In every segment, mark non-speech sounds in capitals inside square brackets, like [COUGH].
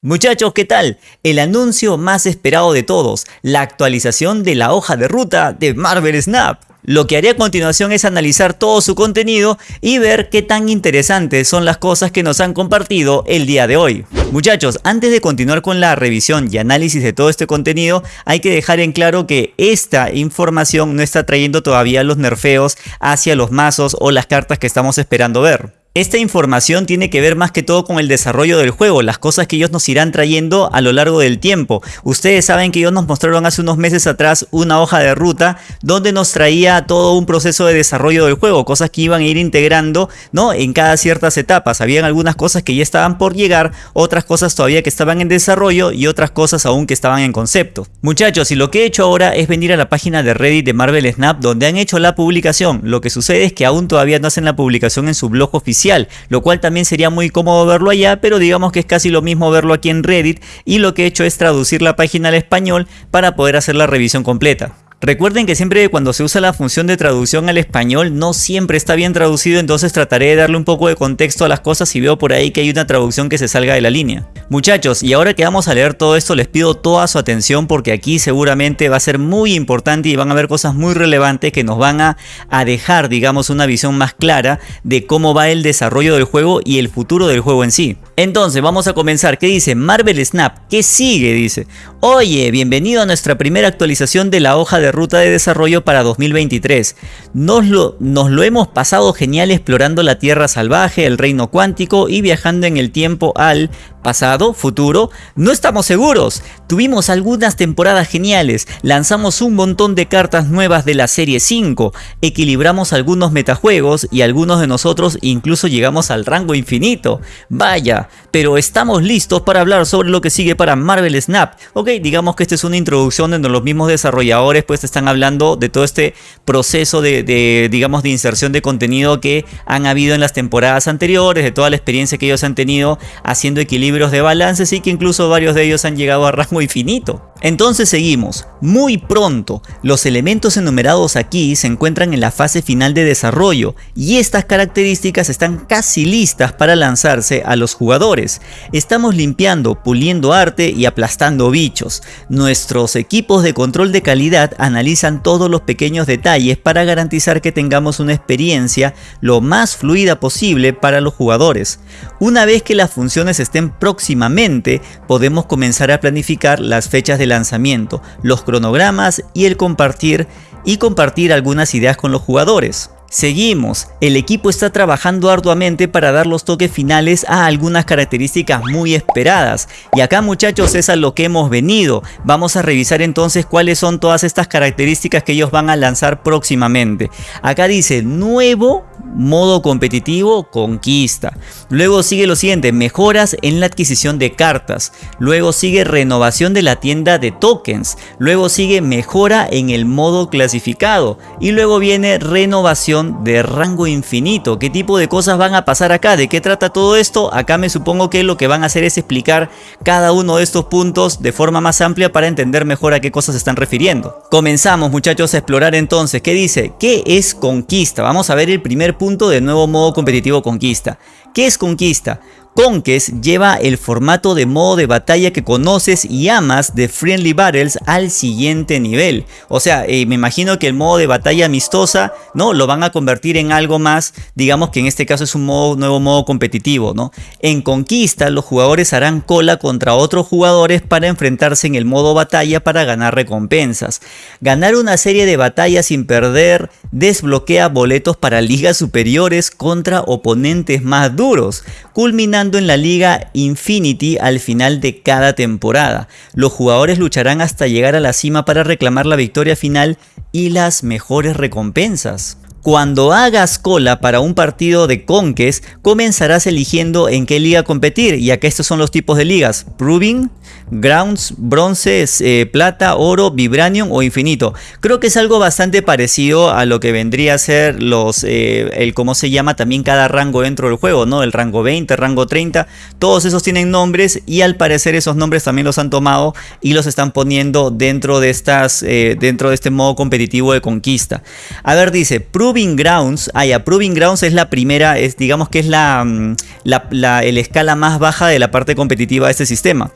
Muchachos, ¿qué tal? El anuncio más esperado de todos, la actualización de la hoja de ruta de Marvel Snap. Lo que haré a continuación es analizar todo su contenido y ver qué tan interesantes son las cosas que nos han compartido el día de hoy. Muchachos, antes de continuar con la revisión y análisis de todo este contenido, hay que dejar en claro que esta información no está trayendo todavía los nerfeos hacia los mazos o las cartas que estamos esperando ver. Esta información tiene que ver más que todo con el desarrollo del juego, las cosas que ellos nos irán trayendo a lo largo del tiempo. Ustedes saben que ellos nos mostraron hace unos meses atrás una hoja de ruta donde nos traía todo un proceso de desarrollo del juego, cosas que iban a ir integrando ¿no? en cada ciertas etapas. Habían algunas cosas que ya estaban por llegar, otras cosas todavía que estaban en desarrollo y otras cosas aún que estaban en concepto. Muchachos, y lo que he hecho ahora es venir a la página de Reddit de Marvel Snap donde han hecho la publicación. Lo que sucede es que aún todavía no hacen la publicación en su blog oficial lo cual también sería muy cómodo verlo allá, pero digamos que es casi lo mismo verlo aquí en Reddit y lo que he hecho es traducir la página al español para poder hacer la revisión completa. Recuerden que siempre cuando se usa la función de traducción al español no siempre está bien traducido, entonces trataré de darle un poco de contexto a las cosas si veo por ahí que hay una traducción que se salga de la línea. Muchachos, y ahora que vamos a leer todo esto les pido toda su atención porque aquí seguramente va a ser muy importante y van a ver cosas muy relevantes que nos van a, a dejar digamos una visión más clara de cómo va el desarrollo del juego y el futuro del juego en sí. Entonces vamos a comenzar, ¿qué dice? Marvel Snap, ¿qué sigue? Dice, oye, bienvenido a nuestra primera actualización de la hoja de ruta de desarrollo para 2023. Nos lo, lo hemos pasado genial explorando la Tierra Salvaje, el Reino Cuántico y viajando en el tiempo al pasado, futuro, no estamos seguros. Tuvimos algunas temporadas geniales, lanzamos un montón de cartas nuevas de la serie 5, equilibramos algunos metajuegos y algunos de nosotros incluso llegamos al rango infinito. Vaya, pero estamos listos para hablar sobre lo que sigue para Marvel Snap. Ok, digamos que esta es una introducción donde los mismos desarrolladores pues están hablando de todo este proceso de, de digamos de inserción de contenido que han habido en las temporadas anteriores, de toda la experiencia que ellos han tenido haciendo equilibrio de balance, y que incluso varios de ellos han llegado a rango infinito. Entonces seguimos, muy pronto, los elementos enumerados aquí se encuentran en la fase final de desarrollo y estas características están casi listas para lanzarse a los jugadores. Estamos limpiando, puliendo arte y aplastando bichos. Nuestros equipos de control de calidad analizan todos los pequeños detalles para garantizar que tengamos una experiencia lo más fluida posible para los jugadores. Una vez que las funciones estén próximamente, podemos comenzar a planificar las fechas de lanzamiento, los cronogramas y el compartir y compartir algunas ideas con los jugadores. Seguimos, el equipo está trabajando arduamente para dar los toques finales a algunas características muy esperadas. Y acá muchachos es a lo que hemos venido, vamos a revisar entonces cuáles son todas estas características que ellos van a lanzar próximamente. Acá dice nuevo modo competitivo conquista, luego sigue lo siguiente, mejoras en la adquisición de cartas, luego sigue renovación de la tienda de tokens, luego sigue mejora en el modo clasificado y luego viene renovación de rango infinito. ¿Qué tipo de cosas van a pasar acá? ¿De qué trata todo esto? Acá me supongo que lo que van a hacer es explicar cada uno de estos puntos de forma más amplia para entender mejor a qué cosas se están refiriendo. Comenzamos muchachos a explorar entonces. ¿Qué dice? ¿Qué es conquista? Vamos a ver el primer punto del nuevo modo competitivo conquista. ¿Qué es conquista? Conquest lleva el formato de modo de batalla que conoces y amas de Friendly Battles al siguiente nivel. O sea, eh, me imagino que el modo de batalla amistosa, ¿no? Lo van a convertir en algo más, digamos que en este caso es un nuevo modo competitivo, ¿no? En Conquista, los jugadores harán cola contra otros jugadores para enfrentarse en el modo batalla para ganar recompensas. Ganar una serie de batallas sin perder desbloquea boletos para ligas superiores contra oponentes más duros, culminando en la Liga Infinity al final de cada temporada. Los jugadores lucharán hasta llegar a la cima para reclamar la victoria final y las mejores recompensas. Cuando hagas cola para un partido de Conquest, comenzarás eligiendo en qué liga competir, y acá estos son los tipos de ligas, Proving, Grounds, Bronce, eh, Plata, Oro, Vibranium o Infinito. Creo que es algo bastante parecido a lo que vendría a ser los, eh, el cómo se llama también cada rango dentro del juego, ¿no? El rango 20, rango 30, todos esos tienen nombres y al parecer esos nombres también los han tomado y los están poniendo dentro de estas, eh, dentro de este modo competitivo de conquista. A ver, dice, Proving Grounds, ah ya, Proving Grounds es la primera, es, digamos que es la, mm, el escala más baja de la parte competitiva de este sistema.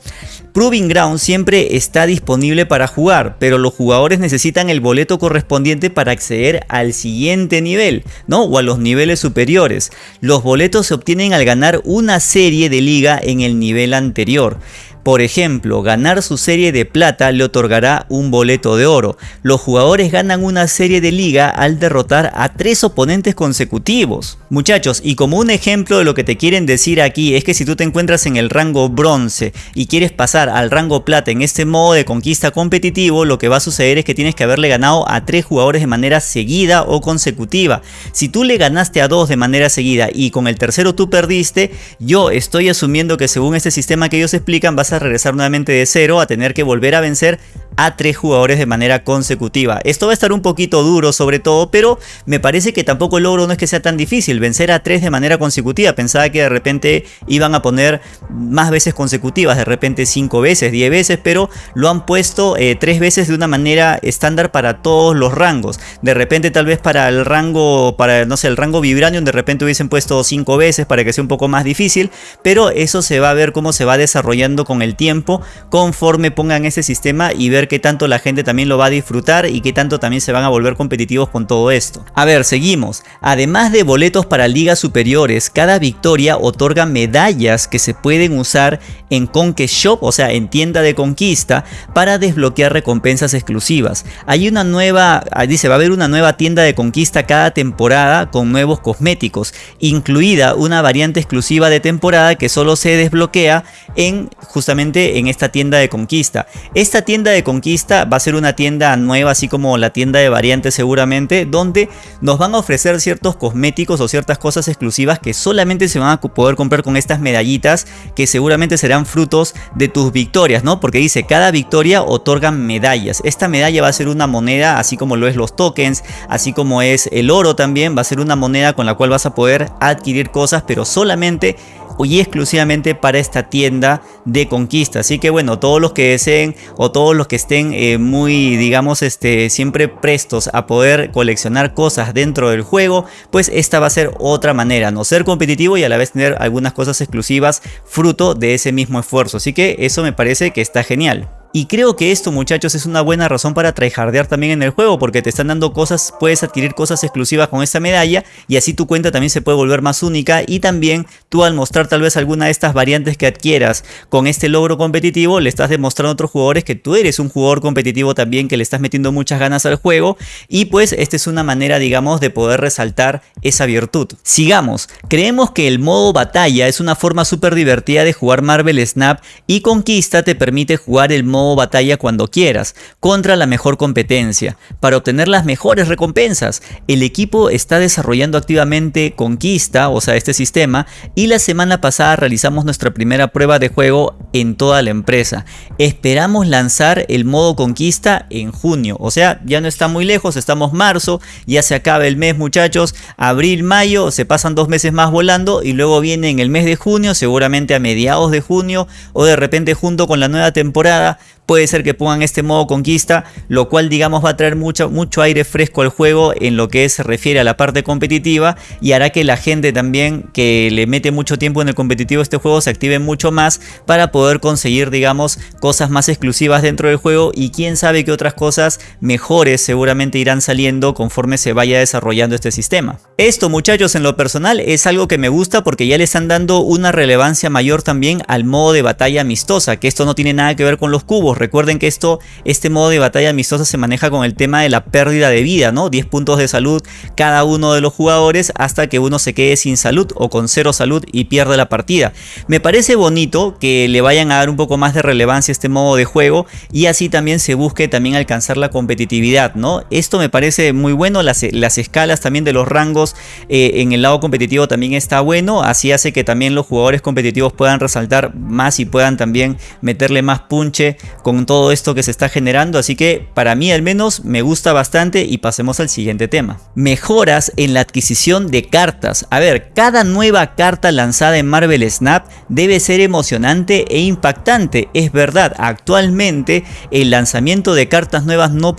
Proving Grounds siempre está disponible para jugar, pero los jugadores necesitan el boleto correspondiente para acceder al siguiente nivel, ¿no? O a los niveles superiores. Los boletos se obtienen al ganar una serie de liga en el nivel anterior. Por ejemplo, ganar su serie de plata le otorgará un boleto de oro. Los jugadores ganan una serie de liga al derrotar a tres oponentes consecutivos. Muchachos, y como un ejemplo de lo que te quieren decir aquí es que si tú te encuentras en el rango bronce y quieres pasar al rango plata en este modo de conquista competitivo, lo que va a suceder es que tienes que haberle ganado a tres jugadores de manera seguida o consecutiva. Si tú le ganaste a dos de manera seguida y con el tercero tú perdiste, yo estoy asumiendo que según este sistema que ellos explican vas a regresar nuevamente de cero a tener que volver a vencer a tres jugadores de manera consecutiva. Esto va a estar un poquito duro sobre todo, pero me parece que tampoco el logro no es que sea tan difícil. Vencer a tres de manera consecutiva. Pensaba que de repente iban a poner más veces consecutivas, de repente cinco veces, diez veces, pero lo han puesto eh, tres veces de una manera estándar para todos los rangos. De repente tal vez para el rango, para no sé, el rango Vibranium de repente hubiesen puesto cinco veces para que sea un poco más difícil, pero eso se va a ver cómo se va desarrollando con el tiempo conforme pongan ese sistema y ver qué tanto la gente también lo va a disfrutar y qué tanto también se van a volver competitivos con todo esto. A ver, seguimos. Además de boletos para ligas superiores, cada victoria otorga medallas que se pueden usar en Conquest Shop, o sea, en tienda de conquista, para desbloquear recompensas exclusivas. Hay una nueva, ah, dice, va a haber una nueva tienda de conquista cada temporada con nuevos cosméticos, incluida una variante exclusiva de temporada que solo se desbloquea en justamente en esta tienda de conquista. Esta tienda de conquista va a ser una tienda nueva, así como la tienda de variantes seguramente, donde nos van a ofrecer ciertos cosméticos o ciertas cosas exclusivas que solamente se van a poder comprar con estas medallitas que seguramente serán frutos de tus victorias, ¿no? Porque dice, cada victoria otorga medallas. Esta medalla va a ser una moneda, así como lo es los tokens, así como es el oro también, va a ser una moneda con la cual vas a poder adquirir cosas, pero solamente y exclusivamente para esta tienda de conquista. Así que bueno, todos los que deseen o todos los que estén eh, muy, digamos, este, siempre prestos a poder coleccionar cosas dentro del juego, pues esta va a ser otra manera, no ser competitivo y a la vez tener algunas cosas exclusivas fruto de ese mismo esfuerzo. Así que eso me parece que está genial. Y creo que esto muchachos es una buena razón para tryhardear también en el juego porque te están dando cosas, puedes adquirir cosas exclusivas con esta medalla y así tu cuenta también se puede volver más única y también tú al mostrar tal vez alguna de estas variantes que adquieras con este logro competitivo le estás demostrando a otros jugadores que tú eres un jugador competitivo también que le estás metiendo muchas ganas al juego y pues esta es una manera digamos de poder resaltar esa virtud. Sigamos, creemos que el modo batalla es una forma súper divertida de jugar Marvel Snap y Conquista te permite jugar el modo batalla cuando quieras, contra la mejor competencia, para obtener las mejores recompensas. El equipo está desarrollando activamente Conquista, o sea este sistema, y la semana pasada realizamos nuestra primera prueba de juego en toda la empresa. Esperamos lanzar el modo Conquista en junio, o sea ya no está muy lejos, estamos marzo, ya se acaba el mes muchachos, abril, mayo, se pasan dos meses más volando y luego viene en el mes de junio, seguramente a mediados de junio o de repente junto con la nueva temporada puede ser que pongan este modo conquista, lo cual digamos va a traer mucho, mucho aire fresco al juego en lo que se refiere a la parte competitiva y hará que la gente también que le mete mucho tiempo en el competitivo este juego se active mucho más para poder conseguir digamos cosas más exclusivas dentro del juego y quién sabe qué otras cosas mejores seguramente irán saliendo conforme se vaya desarrollando este sistema. Esto muchachos en lo personal es algo que me gusta porque ya le están dando una relevancia mayor también al modo de batalla amistosa, que esto no tiene nada que ver con los cubos, Recuerden que esto, este modo de batalla amistosa se maneja con el tema de la pérdida de vida, ¿no? 10 puntos de salud cada uno de los jugadores hasta que uno se quede sin salud o con cero salud y pierde la partida. Me parece bonito que le vayan a dar un poco más de relevancia a este modo de juego y así también se busque también alcanzar la competitividad, ¿no? Esto me parece muy bueno, las, las escalas también de los rangos eh, en el lado competitivo también está bueno, así hace que también los jugadores competitivos puedan resaltar más y puedan también meterle más punche con todo esto que se está generando, así que para mí al menos me gusta bastante y pasemos al siguiente tema. Mejoras en la adquisición de cartas. A ver, cada nueva carta lanzada en Marvel Snap debe ser emocionante e impactante. Es verdad, actualmente el lanzamiento de cartas nuevas no,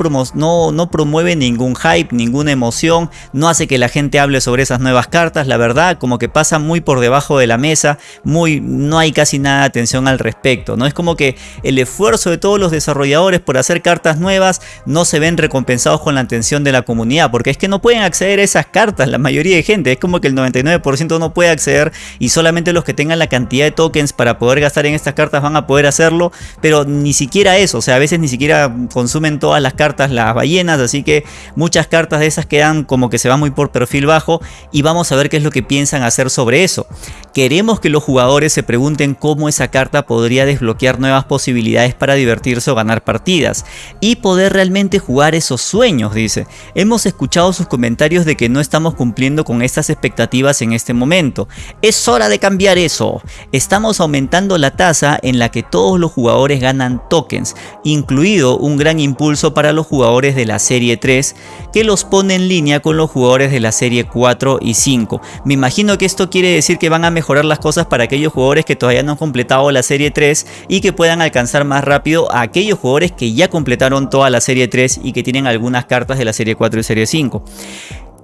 promueve ningún hype, ninguna emoción, no hace que la gente hable sobre esas nuevas cartas, la verdad como que pasa muy por debajo de la mesa, muy, no hay casi nada de atención al respecto, ¿no? Es como que el esfuerzo de todos los desarrolladores por hacer cartas nuevas no se ven recompensados con la atención de la comunidad, porque es que no pueden acceder a esas cartas la mayoría de gente, es como que el 99% no puede acceder y solamente los que tengan la cantidad de tokens para poder gastar en estas cartas van a poder hacerlo, pero ni siquiera eso, o sea, a veces ni siquiera consumen todas las cartas las ballenas, así que muchas cartas de esas quedan como que se van muy por perfil bajo y vamos a ver qué es lo que piensan hacer sobre eso. Queremos que los jugadores se pregunten cómo esa carta podría desbloquear nuevas posibilidades para divertirse o ganar partidas y poder realmente jugar esos sueños, dice. Hemos escuchado sus comentarios de que no estamos cumpliendo con estas expectativas en este momento. Es hora de cambiar eso. Estamos aumentando la tasa en la que todos los jugadores ganan tokens, incluido un gran impulso para los jugadores de la serie 3 que los pone en línea con los jugadores de la serie 4 y 5. Me imagino que esto quiere decir que van a mejorar las cosas para aquellos jugadores que todavía no han completado la serie 3 y que puedan alcanzar más rápido a aquellos jugadores que ya completaron toda la serie 3 y que tienen algunas cartas de la serie 4 y serie 5.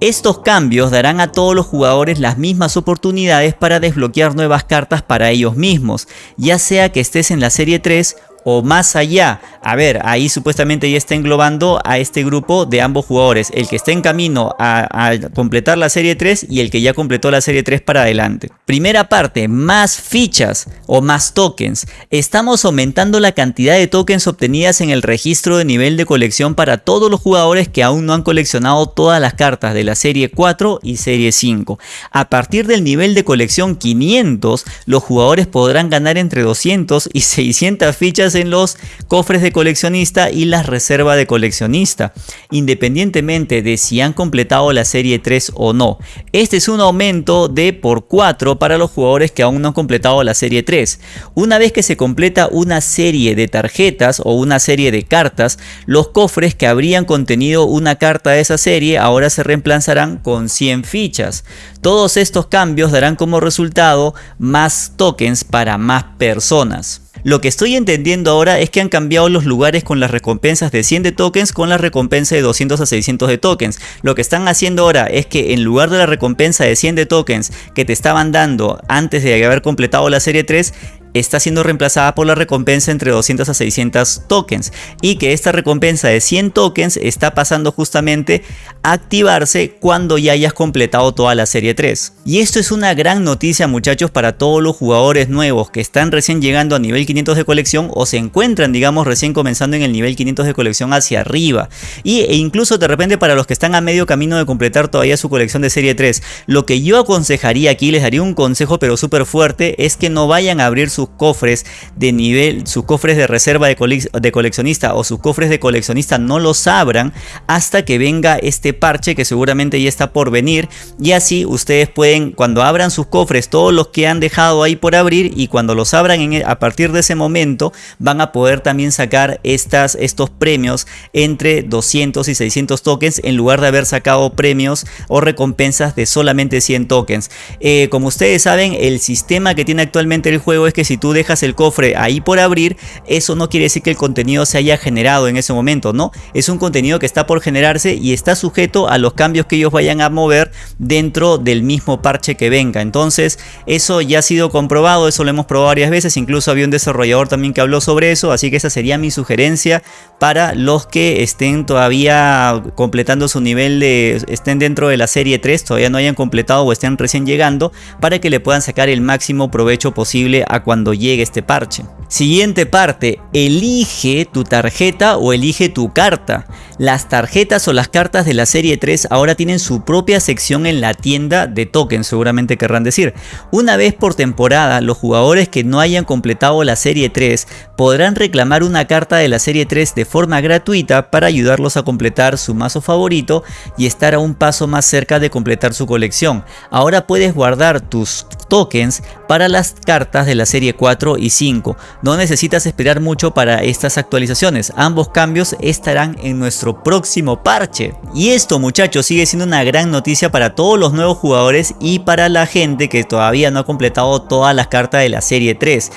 Estos cambios darán a todos los jugadores las mismas oportunidades para desbloquear nuevas cartas para ellos mismos, ya sea que estés en la serie 3 o más allá. A ver, ahí supuestamente ya está englobando a este grupo de ambos jugadores, el que está en camino a, completar la serie 3 y el que ya completó la serie 3 para adelante. Primera parte, más fichas o más tokens. Estamos aumentando la cantidad de tokens obtenidas en el registro de nivel de colección para todos los jugadores que aún no han coleccionado todas las cartas de la serie 4 y serie 5. A partir del nivel de colección 500, los jugadores podrán ganar entre 200 y 600 fichas en los cofres de coleccionista y las reservas de coleccionista, independientemente de si han completado la serie 3 o no. Este es un aumento de por 4 para los jugadores que aún no han completado la serie 3. Una vez que se completa una serie de tarjetas o una serie de cartas, los cofres que habrían contenido una carta de esa serie ahora se reemplazarán con 100 fichas. Todos estos cambios darán como resultado más tokens para más personas. Lo que estoy entendiendo ahora es que han cambiado los lugares con las recompensas de 100 de tokens con la recompensa de 200 a 600 de tokens. Lo que están haciendo ahora es que en lugar de la recompensa de 100 de tokens que te estaban dando antes de haber completado la serie 3, está siendo reemplazada por la recompensa entre 200 a 600 tokens y que esta recompensa de 100 tokens está pasando justamente a activarse cuando ya hayas completado toda la serie 3. Y esto es una gran noticia muchachos para todos los jugadores nuevos que están recién llegando a nivel 500 de colección o se encuentran digamos recién comenzando en el nivel 500 de colección hacia arriba y, e incluso de repente para los que están a medio camino de completar todavía su colección de serie 3 lo que yo aconsejaría aquí les daría un consejo pero súper fuerte es que no vayan a abrir su sus cofres de nivel, sus cofres de reserva de, de coleccionista o sus cofres de coleccionista no los abran hasta que venga este parche que seguramente ya está por venir y así ustedes pueden cuando abran sus cofres todos los que han dejado ahí por abrir y cuando los abran en, e, a partir de ese momento van a poder también sacar estas, estos premios entre 200 y 600 tokens en lugar de haber sacado premios o recompensas de solamente 100 tokens. Eh, como ustedes saben el sistema que tiene actualmente el juego es que si tú dejas el cofre ahí por abrir, eso no quiere decir que el contenido se haya generado en ese momento, ¿no? Es un contenido que está por generarse y está sujeto a los cambios que ellos vayan a mover dentro del mismo parche que venga. Entonces, eso ya ha sido comprobado, eso lo hemos probado varias veces, incluso había un desarrollador también que habló sobre eso, así que esa sería mi sugerencia para los que estén todavía completando su nivel de, estén dentro de la serie 3, todavía no hayan completado o estén recién llegando, para que le puedan sacar el máximo provecho posible a cuando llegue este parche. Siguiente parte, elige tu tarjeta o elige tu carta. Las tarjetas o las cartas de la serie 3 ahora tienen su propia sección en la tienda de tokens, seguramente querrán decir. Una vez por temporada, los jugadores que no hayan completado la serie 3 podrán reclamar una carta de la serie 3 de forma gratuita para ayudarlos a completar su mazo favorito y estar a un paso más cerca de completar su colección. Ahora puedes guardar tus tokens para las cartas de la serie 4 y 5. No necesitas esperar mucho para estas actualizaciones. Ambos cambios estarán en nuestro próximo parche. Y esto muchachos sigue siendo una gran noticia para todos los nuevos jugadores y para la gente que todavía no ha completado todas las cartas de la serie 3.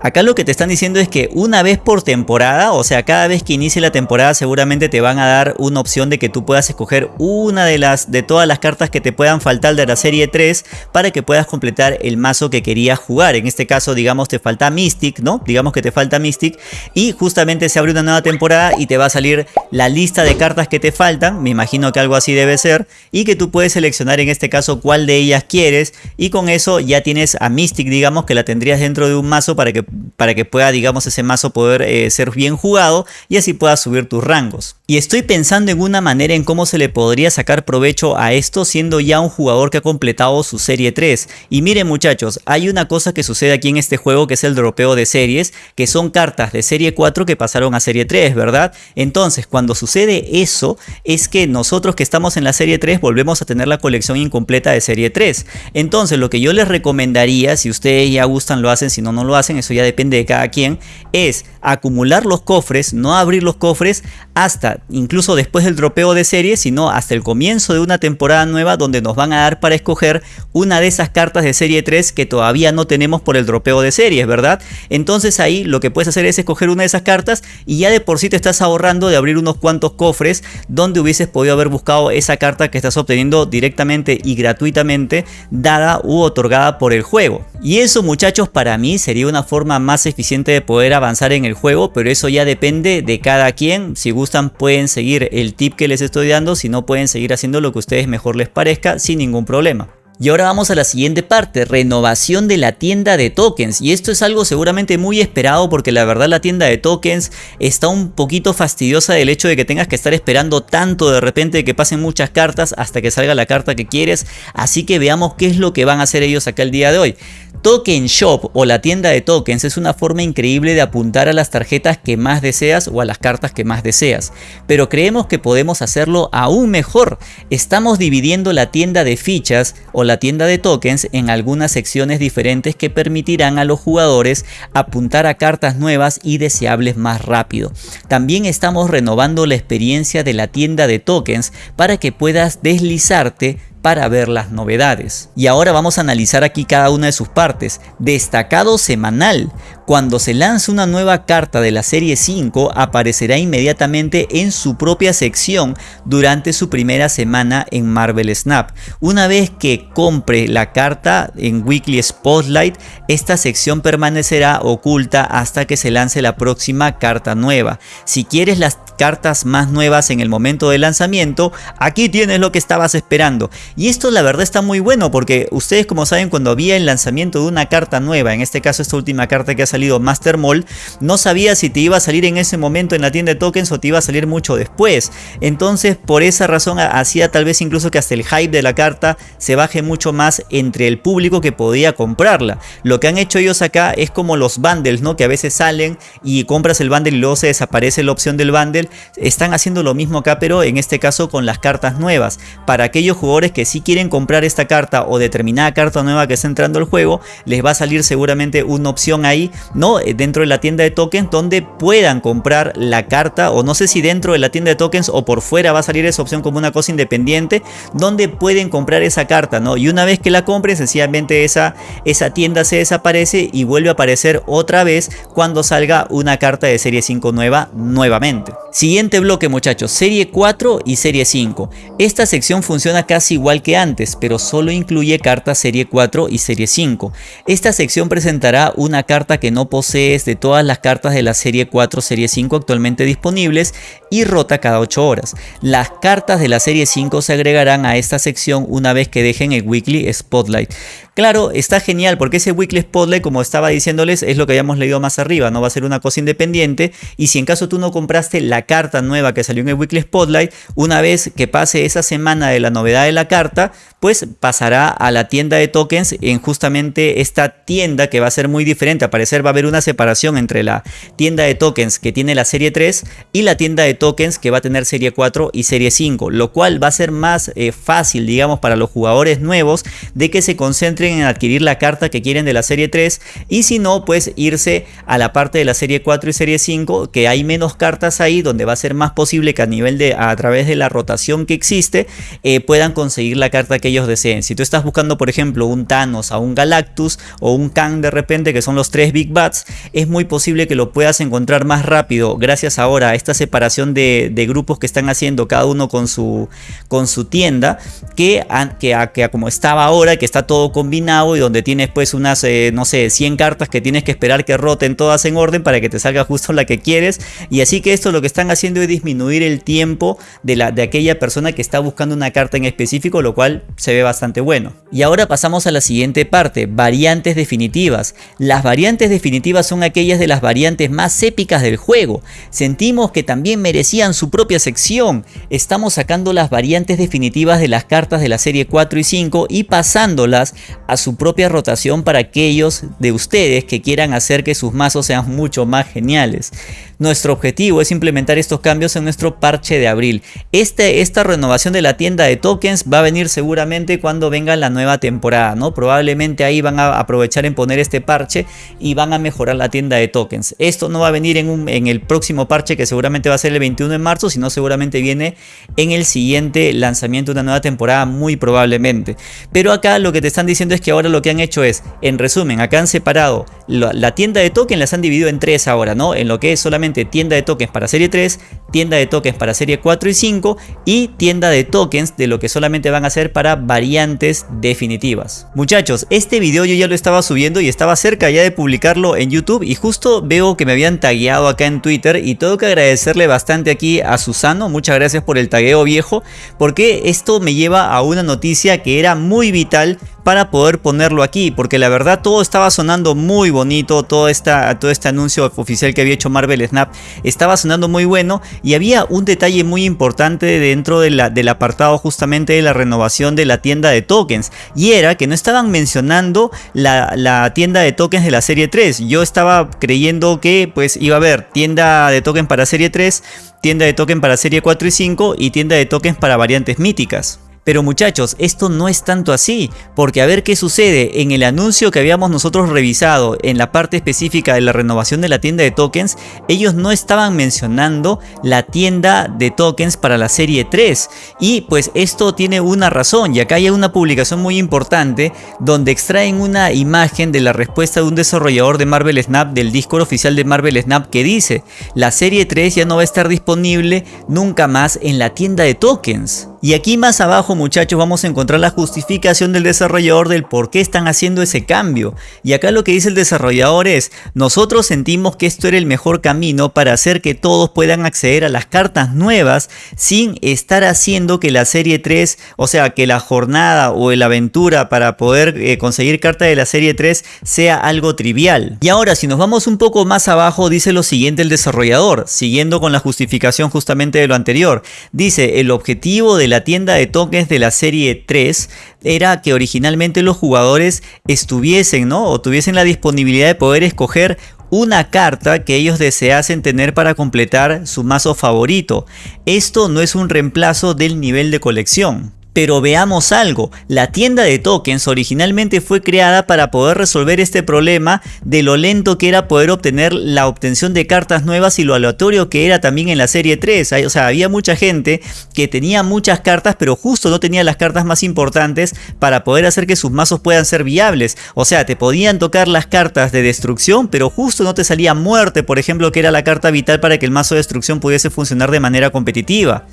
Acá lo que te están diciendo es que una vez por temporada, o sea cada vez que inicie la temporada seguramente te van a dar una opción de que tú puedas escoger una de las de todas las cartas que te puedan faltar de la serie 3 para que puedas completar el mazo que querías jugar. En este caso digamos te falta Mystic, ¿no? Digamos que te falta Mystic y justamente se abre una nueva temporada y te va a salir la lista de cartas que te faltan, me imagino que algo así debe ser, y que tú puedes seleccionar en este caso cuál de ellas quieres y con eso ya tienes a Mystic digamos que la tendrías dentro de un mazo para que para que pueda, digamos, ese mazo poder eh, ser bien jugado y así puedas subir tus rangos. Y estoy pensando en una manera en cómo se le podría sacar provecho a esto siendo ya un jugador que ha completado su serie 3. Y miren muchachos, hay una cosa que sucede aquí en este juego que es el dropeo de series, que son cartas de serie 4 que pasaron a serie 3, ¿verdad? Entonces, cuando sucede eso, es que nosotros que estamos en la serie 3 volvemos a tener la colección incompleta de serie 3. Entonces, lo que yo les recomendaría, si ustedes ya gustan lo hacen, si no, no lo hacen, eso ya depende de cada quien, es acumular los cofres, no abrir los cofres hasta incluso después del dropeo de serie, sino hasta el comienzo de una temporada nueva donde nos van a dar para escoger una de esas cartas de serie 3 que todavía no tenemos por el dropeo de series, ¿verdad? Entonces ahí lo que puedes hacer es escoger una de esas cartas y ya de por sí te estás ahorrando de abrir unos cuantos cofres donde hubieses podido haber buscado esa carta que estás obteniendo directamente y gratuitamente dada u otorgada por el juego. Y eso muchachos para mí sería una forma más eficiente de poder avanzar en el juego, pero eso ya depende de cada quien. Si gustan pueden seguir el tip que les estoy dando, si no pueden seguir haciendo lo que a ustedes mejor les parezca sin ningún problema. Y ahora vamos a la siguiente parte, renovación de la tienda de tokens. Y esto es algo seguramente muy esperado porque la verdad la tienda de tokens está un poquito fastidiosa del hecho de que tengas que estar esperando tanto de repente que pasen muchas cartas hasta que salga la carta que quieres. Así que veamos qué es lo que van a hacer ellos acá el día de hoy. Token Shop o la tienda de tokens es una forma increíble de apuntar a las tarjetas que más deseas o a las cartas que más deseas. Pero creemos que podemos hacerlo aún mejor. Estamos dividiendo la tienda de fichas o la tienda de tokens en algunas secciones diferentes que permitirán a los jugadores apuntar a cartas nuevas y deseables más rápido. También estamos renovando la experiencia de la tienda de tokens para que puedas deslizarte para ver las novedades. Y ahora vamos a analizar aquí cada una de sus partes. Destacado semanal. Cuando se lance una nueva carta de la serie 5 aparecerá inmediatamente en su propia sección durante su primera semana en Marvel Snap. Una vez que compre la carta en Weekly Spotlight, esta sección permanecerá oculta hasta que se lance la próxima carta nueva. Si quieres las cartas más nuevas en el momento del lanzamiento, aquí tienes lo que estabas esperando. Y esto la verdad está muy bueno porque ustedes como saben cuando había el lanzamiento de una carta nueva, en este caso esta última carta que ha salido Master Mall, no sabía si te iba a salir en ese momento en la tienda de tokens o te iba a salir mucho después. Entonces por esa razón hacía tal vez incluso que hasta el hype de la carta se baje mucho más entre el público que podía comprarla. Lo que han hecho ellos acá es como los bundles, ¿no? Que a veces salen y compras el bundle y luego se desaparece la opción del bundle. Están haciendo lo mismo acá, pero en este caso con las cartas nuevas. Para aquellos jugadores que si quieren comprar esta carta o determinada carta nueva que está entrando al juego, les va a salir seguramente una opción ahí, ¿no? Eh, dentro de la tienda de tokens donde puedan comprar la carta o no sé si dentro de la tienda de tokens o por fuera va a salir esa opción como una cosa independiente donde pueden comprar esa carta, ¿no? Y una vez que la compren, sencillamente esa, esa tienda se desaparece y vuelve a aparecer otra vez cuando salga una carta de serie 5 nueva nuevamente. Siguiente bloque muchachos, serie 4 y serie 5. Esta sección funciona casi igual que antes, pero solo incluye cartas serie 4 y serie 5. Esta sección presentará una carta que no posees de todas las cartas de la serie 4 serie 5 actualmente disponibles y rota cada 8 horas. Las cartas de la serie 5 se agregarán a esta sección una vez que dejen el Weekly Spotlight. Claro, está genial porque ese Weekly Spotlight, como estaba diciéndoles, es lo que habíamos leído más arriba, no va a ser una cosa independiente y si en caso tú no compraste la carta nueva que salió en el Weekly Spotlight, una vez que pase esa semana de la novedad de la carta, pues pasará a la tienda de tokens en justamente esta tienda que va a ser muy diferente. A parecer va a haber una separación entre la tienda de tokens que tiene la serie 3 y la tienda de tokens que va a tener serie 4 y serie 5, lo cual va a ser más eh, fácil, digamos, para los jugadores nuevos de que se concentren en adquirir la carta que quieren de la serie 3 y si no, pues irse a la parte de la serie 4 y serie 5, que hay menos cartas ahí, donde va a ser más posible que a nivel de, a través de la rotación que existe, eh, puedan conseguir la carta que ellos deseen. Si tú estás buscando, por ejemplo, un Thanos, a un Galactus o un Kang de repente, que son los tres Big Bats, es muy posible que lo puedas encontrar más rápido gracias ahora a esta separación de, grupos que están haciendo cada uno con su, con su tienda, que, que, que, como estaba ahora, que está todo combinado y donde tienes pues unas, eh, no sé, 100 cartas que tienes que esperar que roten todas en orden para que te salga justo la que quieres. Y así que esto lo que están haciendo es disminuir el tiempo de, la, de aquella persona que está buscando una carta en específico, lo cual se ve bastante bueno. Y ahora pasamos a la siguiente parte, variantes definitivas. Las variantes definitivas son aquellas de las variantes más épicas del juego. Sentimos que también merecían su propia sección. Estamos sacando las variantes definitivas de las cartas de la serie 4 y 5 y pasándolas a su propia rotación para aquellos de ustedes que quieran hacer que sus mazos sean mucho más geniales. Nuestro objetivo es implementar estos cambios en nuestro parche de abril. Este, esta renovación de la tienda de tokens va a venir seguramente cuando venga la nueva temporada, ¿no? Probablemente ahí van a aprovechar en poner este parche y van a mejorar la tienda de tokens. Esto no va a venir en, un, en el próximo parche que seguramente va a ser el 21 de marzo, sino seguramente viene en el siguiente lanzamiento de una nueva temporada muy probablemente. Pero acá lo que te están diciendo es que ahora lo que han hecho es, en resumen, acá han separado la, la tienda de tokens, las han dividido en tres ahora, ¿no? En lo que es solamente tienda de tokens para serie 3, tienda de tokens para serie 4 y 5 y tienda de tokens de lo que solamente van a ser para variantes definitivas. Muchachos, este video yo ya lo estaba subiendo y estaba cerca ya de publicarlo en YouTube y justo veo que me habían tagueado acá en Twitter y tengo que agradecerle bastante aquí a Susano, muchas gracias por el tagueo viejo, porque esto me lleva a una noticia que era muy vital para poder ponerlo aquí porque la verdad todo estaba sonando muy bonito todo, esta, todo este anuncio oficial que había hecho Marvel Snap estaba sonando muy bueno y había un detalle muy importante dentro del apartado justamente de la renovación de la tienda de tokens y era que no estaban mencionando la, la tienda de tokens de la serie 3 yo estaba creyendo que pues iba a haber tienda de tokens para serie 3 tienda de tokens para serie 4 y 5 y tienda de tokens para variantes míticas pero muchachos, esto no es tanto así, porque a ver qué sucede, en el anuncio que habíamos nosotros revisado en la parte específica de la renovación de la tienda de tokens, ellos no estaban mencionando la tienda de tokens para la serie 3. Y pues esto tiene una razón, y acá hay una publicación muy importante donde extraen una imagen de la respuesta de un desarrollador de Marvel Snap del Discord oficial de Marvel Snap que dice, la serie 3 ya no va a estar disponible nunca más en la tienda de tokens. Y aquí más abajo muchachos vamos a encontrar la justificación del desarrollador del por qué están haciendo ese cambio. Y acá lo que dice el desarrollador es, nosotros sentimos que esto era el mejor camino para hacer que todos puedan acceder a las cartas nuevas sin estar haciendo que la serie 3, o sea que la jornada o la aventura para poder eh, conseguir carta de la serie 3 sea algo trivial. Y ahora si nos vamos un poco más abajo dice lo siguiente el desarrollador, siguiendo con la justificación justamente de lo anterior. Dice el objetivo la tienda de tokens de la serie 3 era que originalmente los jugadores estuviesen, ¿no? O tuviesen la disponibilidad de poder escoger una carta que ellos deseasen tener para completar su mazo favorito. Esto no es un reemplazo del nivel de colección. Pero veamos algo, la tienda de tokens originalmente fue creada para poder resolver este problema de lo lento que era poder obtener la obtención de cartas nuevas y lo aleatorio que era también en la serie 3. O sea, había mucha gente que tenía muchas cartas pero justo no tenía las cartas más importantes para poder hacer que sus mazos puedan ser viables. O sea, te podían tocar las cartas de destrucción pero justo no te salía muerte, por ejemplo, que era la carta vital para que el mazo de destrucción pudiese funcionar de manera competitiva.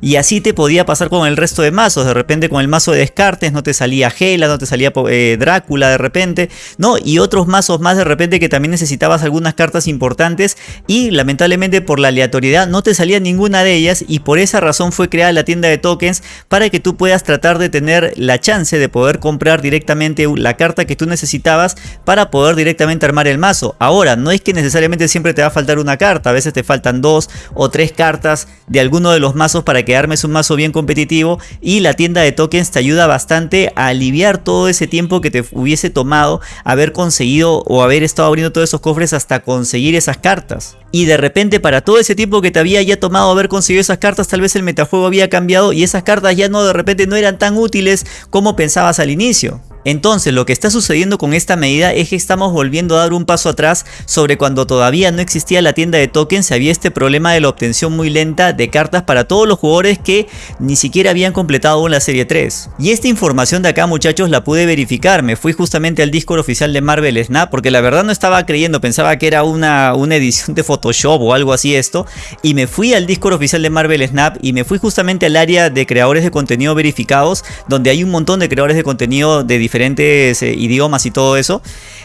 Y así te podía pasar con el resto de mazos. De repente con el mazo de Descartes no te salía Gela, no te salía eh, Drácula de repente, ¿no? Y otros mazos más de repente que también necesitabas algunas cartas importantes y lamentablemente por la aleatoriedad no te salía ninguna de ellas y por esa razón fue creada la tienda de tokens para que tú puedas tratar de tener la chance de poder comprar directamente la carta que tú necesitabas para poder directamente armar el mazo. Ahora, no es que necesariamente siempre te va a faltar una carta, a veces te faltan dos o tres cartas de alguno de los mazos para que armes un mazo bien competitivo y la tienda de tokens te ayuda bastante a aliviar todo ese tiempo que te hubiese tomado haber conseguido o haber estado abriendo todos esos cofres hasta conseguir esas cartas. Y de repente para todo ese tiempo que te había ya tomado haber conseguido esas cartas tal vez el metajuego había cambiado y esas cartas ya no de repente no eran tan útiles como pensabas al inicio. Entonces lo que está sucediendo con esta medida es que estamos volviendo a dar un paso atrás sobre cuando todavía no existía la tienda de tokens había este problema de la obtención muy lenta de cartas para todos los jugadores que ni siquiera habían completado la serie 3. Y esta información de acá muchachos la pude verificar, me fui justamente al Discord oficial de Marvel Snap porque la verdad no estaba creyendo, pensaba que era una, una edición de Photoshop o algo así esto y me fui al Discord oficial de Marvel Snap y me fui justamente al área de creadores de contenido verificados donde hay un montón de creadores de contenido de diferentes diferentes eh, idiomas y todo eso.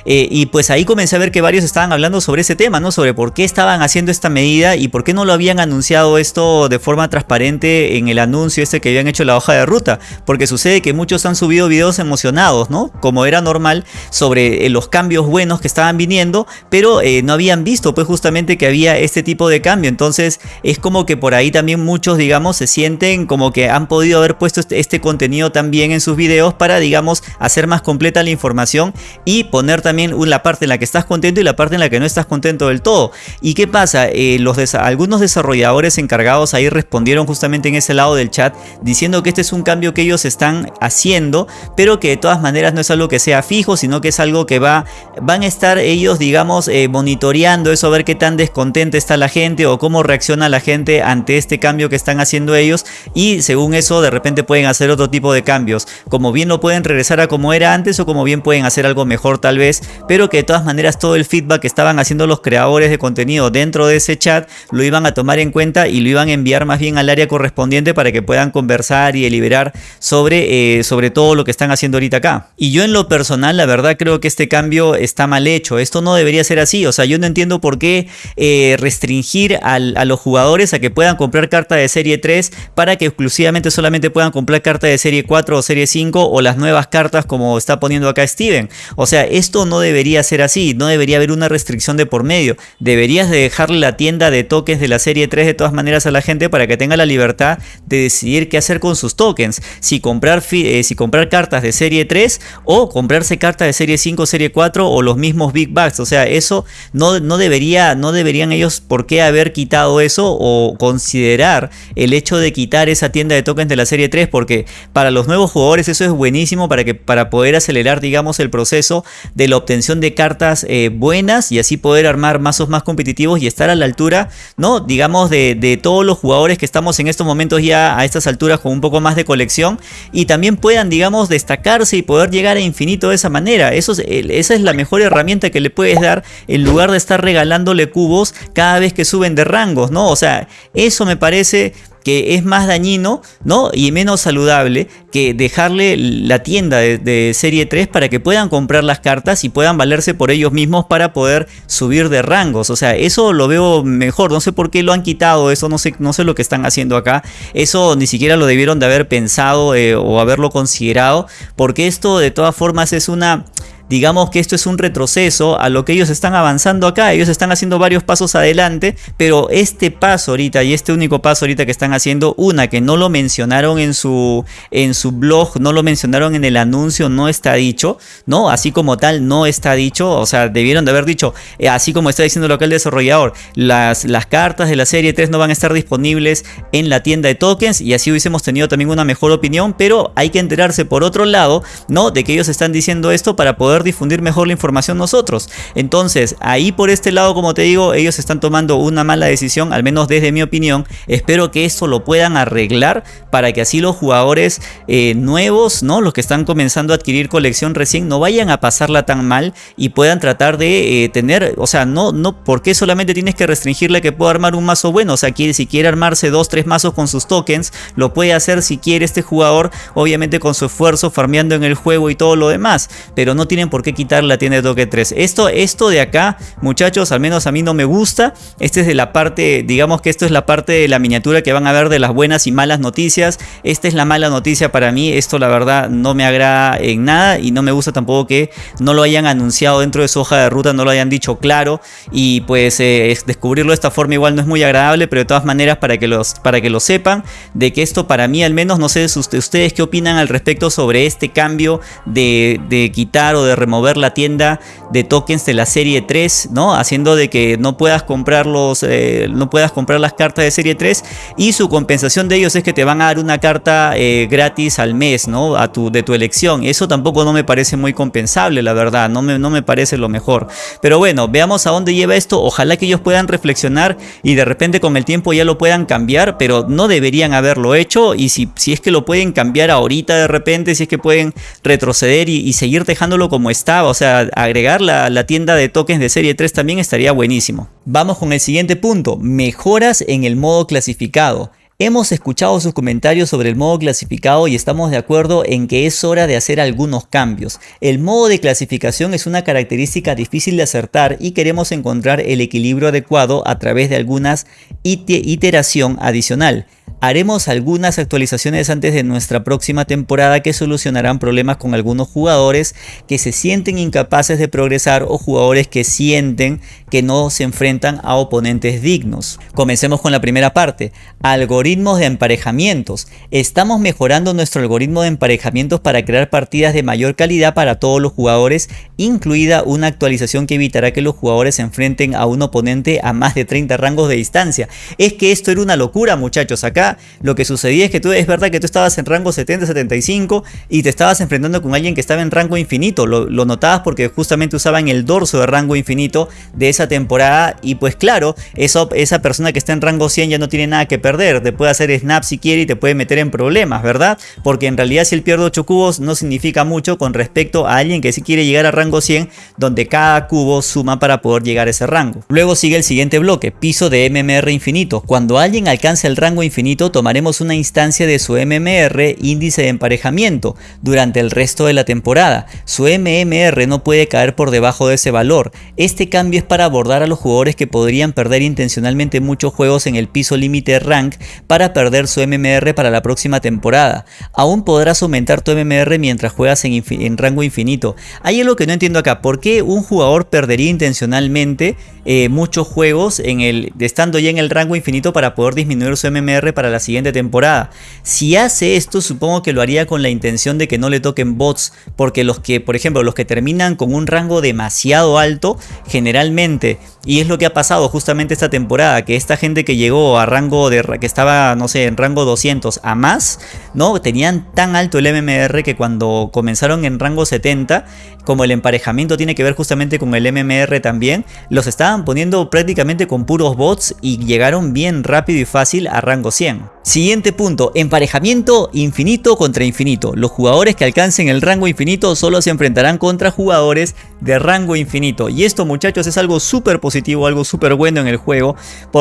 Eh, y pues ahí comencé a ver que varios estaban hablando sobre ese tema, ¿no? Sobre por qué estaban haciendo esta medida y por qué no lo habían anunciado esto de forma transparente en el anuncio este que habían hecho la hoja de ruta. Porque sucede que muchos han subido videos emocionados, ¿no? Como era normal, sobre eh, los cambios buenos que estaban viniendo, pero no habían visto pues justamente que había este tipo de cambio. Entonces es como que por ahí también muchos, digamos, se sienten como que han podido haber puesto este, este contenido también en sus videos para, digamos, hacer más completa la información y poner también la parte en la que estás contento y la parte en la que no estás contento del todo. ¿Y qué pasa? Eh, algunos desarrolladores encargados ahí respondieron justamente en ese lado del chat diciendo que este es un cambio que ellos están haciendo, pero que de todas maneras no es algo que sea fijo, sino que es algo que va, van a estar ellos, digamos, eh, monitoreando eso, a ver qué tan descontenta está la gente o cómo reacciona la gente ante este cambio que están haciendo ellos y según eso de repente pueden hacer otro tipo de cambios. Como bien lo pueden regresar a como era antes o como bien pueden hacer algo mejor tal vez, pero que de todas maneras todo el feedback que estaban haciendo los creadores de contenido dentro de ese chat lo iban a tomar en cuenta y lo iban a enviar más bien al área correspondiente para que puedan conversar y deliberar sobre, eh, sobre todo lo que están haciendo ahorita acá. Y yo en lo personal la verdad creo que este cambio está mal hecho, esto no debería ser así, o sea yo no entiendo por qué eh, restringir a los jugadores a que puedan comprar carta de serie 3 para que exclusivamente solamente puedan comprar carta de serie 4 o serie 5 o las nuevas cartas como como está poniendo acá Steven. O sea, esto no debería ser así, no debería haber una restricción de por medio. Deberías de dejarle la tienda de tokens de la serie 3 de todas maneras a la gente para que tenga la libertad de decidir qué hacer con sus tokens. Si comprar, eh, si comprar cartas de serie 3 o comprarse cartas de serie 5, serie 4 o los mismos Big Bucks. O sea, eso no, no, debería, no deberían ellos por qué haber quitado eso o considerar el hecho de quitar esa tienda de tokens de la serie 3 porque para los nuevos jugadores eso es buenísimo para que para poder acelerar, digamos, el proceso de la obtención de cartas eh, buenas y así poder armar mazos más competitivos y estar a la altura, ¿no? Digamos, de, todos los jugadores que estamos en estos momentos ya a estas alturas con un poco más de colección y también puedan, digamos, destacarse y poder llegar a infinito de esa manera. Eso esa es la mejor herramienta que le puedes dar en lugar de estar regalándole cubos cada vez que suben de rangos, ¿no? O sea, eso me parece que es más dañino ¿no? y menos saludable que dejarle la tienda de, serie 3 para que puedan comprar las cartas y puedan valerse por ellos mismos para poder subir de rangos. O sea, eso lo veo mejor. No sé por qué lo han quitado, eso no sé, no sé lo que están haciendo acá. Eso ni siquiera lo debieron de haber pensado eh, o haberlo considerado porque esto de todas formas es una digamos que esto es un retroceso a lo que ellos están avanzando acá, ellos están haciendo varios pasos adelante, pero este paso ahorita y este único paso ahorita que están haciendo, una que no lo mencionaron en su, en su blog, no lo mencionaron en el anuncio, no está dicho, ¿no? Así como tal, no está dicho, o sea, debieron de haber dicho, eh, así como está diciendo lo que el desarrollador, las, las cartas de la serie 3 no van a estar disponibles en la tienda de tokens y así hubiésemos tenido también una mejor opinión, pero hay que enterarse por otro lado, ¿no? De que ellos están diciendo esto para poder difundir mejor la información nosotros. Entonces, ahí por este lado, como te digo, ellos están tomando una mala decisión, al menos desde mi opinión. Espero que esto lo puedan arreglar para que así los jugadores eh, nuevos, ¿no? Los que están comenzando a adquirir colección recién, no vayan a pasarla tan mal y puedan tratar de eh, tener, o sea, no, no, ¿por qué solamente tienes que restringirle que pueda armar un mazo bueno? O sea, quiere, si quiere armarse dos, tres mazos con sus tokens, lo puede hacer si quiere este jugador, obviamente con su esfuerzo, farmeando en el juego y todo lo demás, pero no tienen por qué quitar la tienda de token 3. Esto, esto de acá, muchachos, al menos a mí no me gusta. Este es de la parte, digamos que esto es la parte de la miniatura que van a ver de las buenas y malas noticias. Esta es la mala noticia para mí, esto la verdad no me agrada en nada y no me gusta tampoco que no lo hayan anunciado dentro de su hoja de ruta, no lo hayan dicho claro y pues eh, descubrirlo de esta forma igual no es muy agradable, pero de todas maneras para que, los, para que lo sepan, de que esto para mí al menos, no sé ustedes qué opinan al respecto sobre este cambio de, de quitar o de remover la tienda de tokens de la serie 3, ¿no? Haciendo de que no puedas comprar los, eh, no puedas comprar las cartas de serie 3 y su compensación de ellos es que te van a dar una carta eh, gratis al mes, ¿no? A tu, de tu elección. Eso tampoco no me parece muy compensable, la verdad, no me, no me parece lo mejor. Pero bueno, veamos a dónde lleva esto. Ojalá que ellos puedan reflexionar y de repente con el tiempo ya lo puedan cambiar, pero no deberían haberlo hecho y si, si es que lo pueden cambiar ahorita de repente, si es que pueden retroceder y, y seguir dejándolo como estaba, o sea, agregar la, tienda de tokens de serie 3 también estaría buenísimo. Vamos con el siguiente punto, mejoras en el modo clasificado. Hemos escuchado sus comentarios sobre el modo clasificado y estamos de acuerdo en que es hora de hacer algunos cambios. El modo de clasificación es una característica difícil de acertar y queremos encontrar el equilibrio adecuado a través de algunas iteración adicional. Haremos algunas actualizaciones antes de nuestra próxima temporada que solucionarán problemas con algunos jugadores que se sienten incapaces de progresar o jugadores que sienten que no se enfrentan a oponentes dignos. Comencemos con la primera parte, algoritmos de emparejamientos. Estamos mejorando nuestro algoritmo de emparejamientos para crear partidas de mayor calidad para todos los jugadores, incluida una actualización que evitará que los jugadores se enfrenten a un oponente a más de 30 rangos de distancia. Es que esto era una locura muchachos, acá lo que sucedía es que tú, es verdad que tú estabas en rango 70-75 y te estabas enfrentando con alguien que estaba en rango infinito. Lo, notabas porque justamente usaban el dorso de rango infinito de esa temporada y pues claro, eso, esa persona que está en rango 100 ya no tiene nada que perder. Te puede hacer snap si quiere y te puede meter en problemas, ¿verdad? Porque en realidad si él pierde 8 cubos no significa mucho con respecto a alguien que sí quiere llegar a rango 100 donde cada cubo suma para poder llegar a ese rango. Luego sigue el siguiente bloque, piso de MMR infinito. Cuando alguien alcanza el rango infinito tomaremos una instancia de su MMR índice de emparejamiento durante el resto de la temporada. Su MMR no puede caer por debajo de ese valor. Este cambio es para abordar a los jugadores que podrían perder intencionalmente muchos juegos en el piso límite rank para perder su MMR para la próxima temporada. Aún podrás aumentar tu MMR mientras juegas en, en rango infinito. Hay algo que no entiendo acá. ¿Por qué un jugador perdería intencionalmente eh, muchos juegos en el, estando ya en el rango infinito para poder disminuir su MMR para la siguiente temporada. Si hace esto, supongo que lo haría con la intención de que no le toquen bots, porque los que, por ejemplo, los que terminan con un rango demasiado alto, generalmente, y es lo que ha pasado justamente esta temporada, que esta gente que llegó a rango de, que estaba, no sé, en rango 200 a más, ¿no? Tenían tan alto el MMR que cuando comenzaron en rango 70, como el emparejamiento tiene que ver justamente con el MMR también, los estaban poniendo prácticamente con puros bots y llegaron bien rápido y fácil a rango 100. Siguiente punto, emparejamiento infinito contra infinito. Los jugadores que alcancen el rango infinito solo se enfrentarán contra jugadores de rango infinito. Y esto muchachos es algo súper positivo, algo súper bueno en el juego.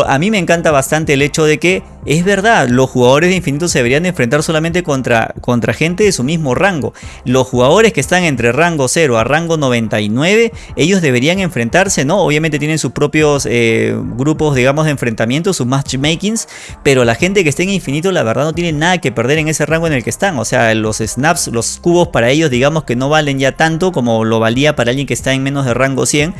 A mí me encanta bastante el hecho de que es verdad, los jugadores de infinito se deberían enfrentar solamente contra, contra gente de su mismo rango. Los jugadores que están entre rango 0 a rango 99, ellos deberían enfrentarse, ¿no? Obviamente tienen sus propios eh, grupos, digamos, de enfrentamiento, sus matchmakings, pero la gente que esté en infinito la verdad no tiene nada que perder en ese rango en el que están. O sea, los snaps, los cubos para ellos digamos que no valen ya tanto como lo valía para alguien que está en menos de rango 100.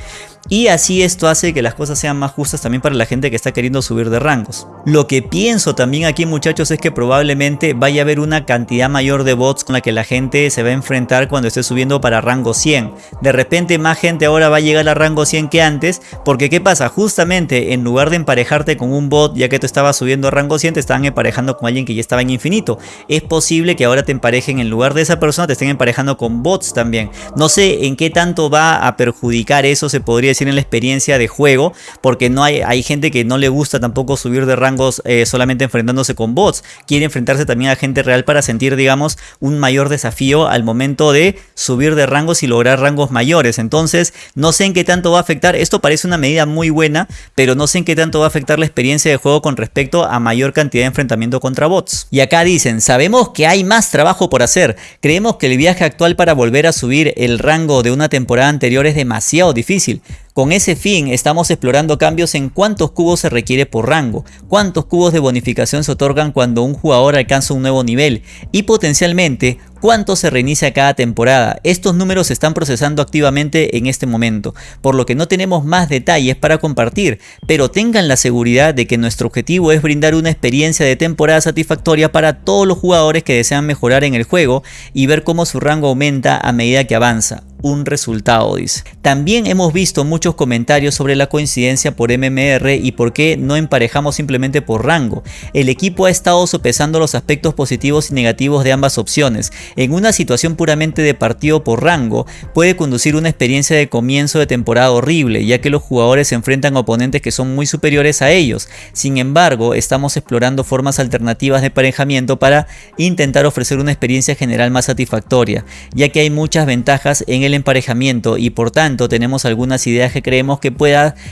Y así esto hace que las cosas sean más justas también para la gente que está queriendo subir de rangos. Lo que pienso también aquí muchachos es que probablemente vaya a haber una cantidad mayor de bots con la que la gente se va a enfrentar cuando esté subiendo para rango 100. De repente más gente ahora va a llegar a rango 100 que antes porque ¿qué pasa? Justamente en lugar de emparejarte con un bot ya que tú estabas subiendo a rango 100 te estaban emparejando con alguien que ya estaba en infinito. Es posible que ahora te emparejen en lugar de esa persona te estén emparejando con bots también. No sé en qué tanto va a perjudicar eso se podría decir en la experiencia de juego porque no hay, hay gente que no le gusta tampoco subir de rangos eh, solamente enfrentándose con bots. Quiere enfrentarse también a gente real para sentir digamos un mayor desafío al momento de subir de rangos y lograr rangos mayores. Entonces no sé en qué tanto va a afectar. Esto parece una medida muy buena pero no sé en qué tanto va a afectar la experiencia de juego con respecto a mayor cantidad de enfrentamiento contra bots. Y acá dicen, sabemos que hay más trabajo por hacer. Creemos que el viaje actual para volver a subir el rango de una temporada anterior es demasiado difícil. Con ese fin estamos explorando cambios en cuántos cubos se requiere por rango, cuántos cubos de bonificación se otorgan cuando un jugador alcanza un nuevo nivel y potencialmente cuánto se reinicia cada temporada. Estos números se están procesando activamente en este momento, por lo que no tenemos más detalles para compartir, pero tengan la seguridad de que nuestro objetivo es brindar una experiencia de temporada satisfactoria para todos los jugadores que desean mejorar en el juego y ver cómo su rango aumenta a medida que avanza un resultado, dice. También hemos visto muchos comentarios sobre la coincidencia por MMR y por qué no emparejamos simplemente por rango. El equipo ha estado sopesando los aspectos positivos y negativos de ambas opciones. En una situación puramente de partido por rango, puede conducir una experiencia de comienzo de temporada horrible, ya que los jugadores se enfrentan a oponentes que son muy superiores a ellos. Sin embargo, estamos explorando formas alternativas de emparejamiento para intentar ofrecer una experiencia general más satisfactoria, ya que hay muchas ventajas en el emparejamiento y por tanto tenemos algunas ideas que creemos que,